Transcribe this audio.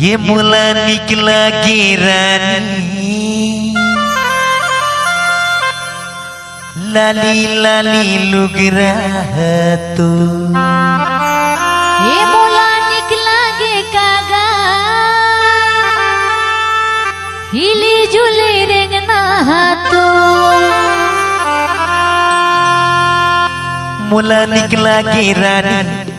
ये मुला निकला गिरानी। लाली लाली लुग रहा तो। ये मुला निकला गे कागा। हिली जुली रेंगना तो। मुला निकला गिरानी।